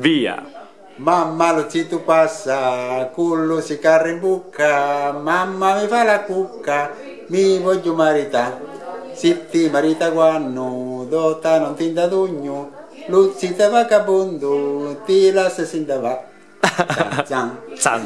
Via! Mamma lo zitto passa, cullo si carra in bucca, mamma mi fa la cucca, mi voglio marità. Se ti marita quando, dota non ti indadugno, dugno, lo zitto vagabondo, ti lascia sin da va. Zan, zan.